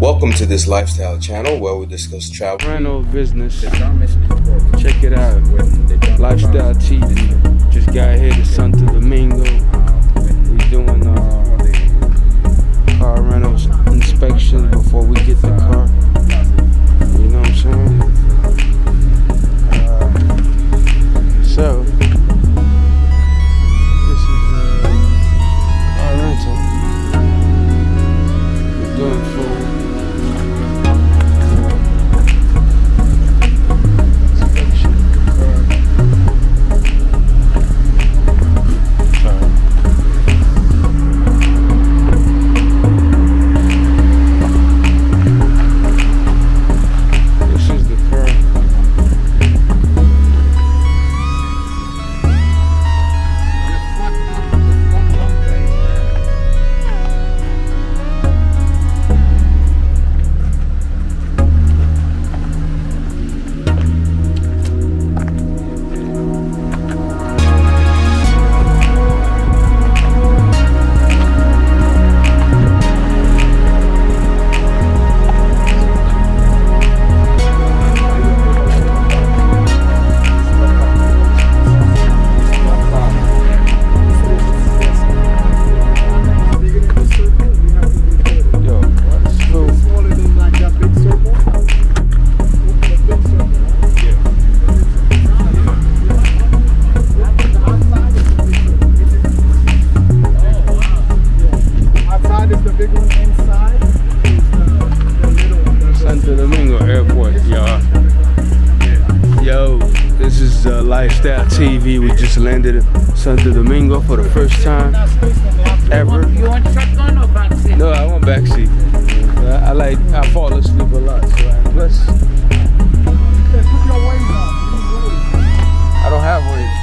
Welcome to this lifestyle channel where we discuss travel. rental business. Check it out. Lifestyle TV. Just got here to Santo Domingo. We doing uh, car rentals inspection before we get the car. You know what I'm saying? Is uh, Lifestyle TV. We just landed at Santo Domingo for the first time ever. You want shotgun or vaccine? No, I want backseat. I, I like, I fall asleep a lot. So I, plus, Put your wings on. I don't have weight.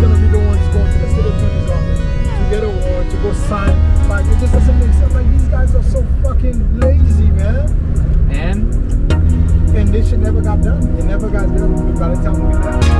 Is gonna be the ones going to the state attorney's office to get a warrant to go sign. Like it just doesn't make sense. Like these guys are so fucking lazy, man. And And this shit never got done. It never got done by the time we left.